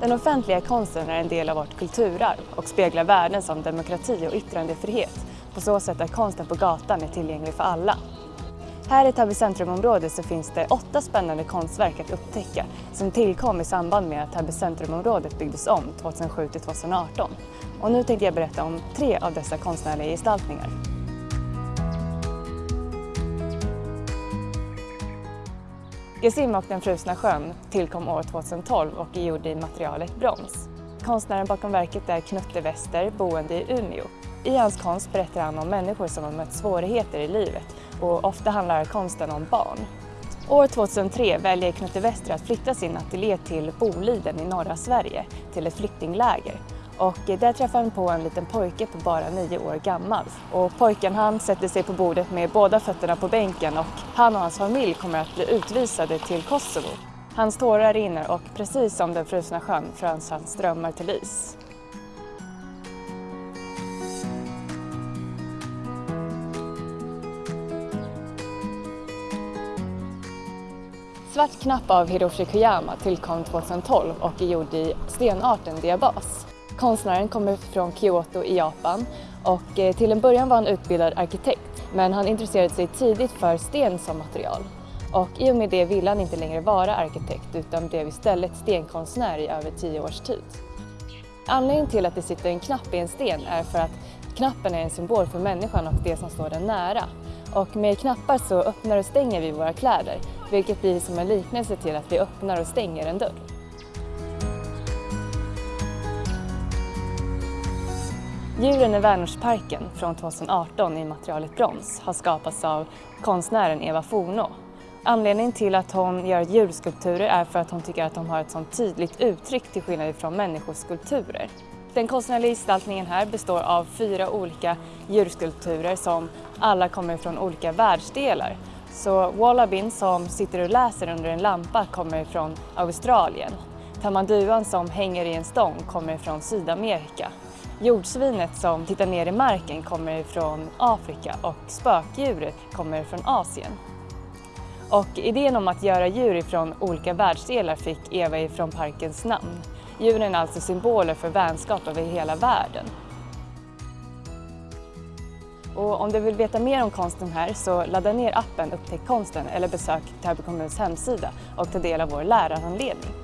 Den offentliga konsten är en del av vårt kulturarv och speglar värden som demokrati och yttrandefrihet på så sätt att konsten på gatan är tillgänglig för alla. Här i Täby centrumområde så finns det åtta spännande konstverk att upptäcka som tillkom i samband med att Täby centrumområdet byggdes om 2007-2018. Och nu tänkte jag berätta om tre av dessa konstnärliga gestaltningar. Gesim och den frusna sjön tillkom år 2012 och är gjord i materialet brons. Konstnären bakom verket är Knutte Wester, boende i Umeå. I hans konst berättar han om människor som har mött svårigheter i livet och ofta handlar konsten om barn. År 2003 väljer Knutte Wester att flytta sin ateljé till Boliden i norra Sverige, till ett flyktingläger. Och där träffar han på en liten pojke på bara nio år gammal. Och pojken han sätter sig på bordet med båda fötterna på bänken och han och hans familj kommer att bli utvisade till Kosovo. Hans tårar rinner och precis som den frusna sjön fröns hans drömmar till is. Svart knapp av Hiroshi Koyama tillkom 2012 och är gjord i stenarten diabas. Konstnären kommer från Kyoto i Japan och eh, till en början var han utbildad arkitekt men han intresserade sig tidigt för sten som material. Och i och med det ville han inte längre vara arkitekt utan blev istället stenkonstnär i över tio års tid. Anledningen till att det sitter en knapp i en sten är för att knappen är en symbol för människan och det som står den nära. Och med knappar så öppnar och stänger vi våra kläder vilket blir som en liknelse till att vi öppnar och stänger en dörr. Djuren i Vänersparken från 2018 i materialet brons har skapats av konstnären Eva Forno. Anledningen till att hon gör djurskulpturer är för att hon tycker att de har ett sånt tydligt uttryck till skillnad från människoskulpturer. Den konstnärliga gestaltningen här består av fyra olika djurskulpturer som alla kommer från olika världsdelar. Så Wallabin som sitter och läser under en lampa kommer från Australien. Tamanduan som hänger i en stång kommer från Sydamerika. Jordsvinet som tittar ner i marken kommer från Afrika och spökdjuret kommer från Asien. Och idén om att göra djur från olika världsdelar fick Eva ifrån parkens namn. Djuren är alltså symboler för vänskap över hela världen. Och om du vill veta mer om konsten här så ladda ner appen Upptäck konsten eller besök Täby kommuns hemsida och ta del av vår lärarhandledning.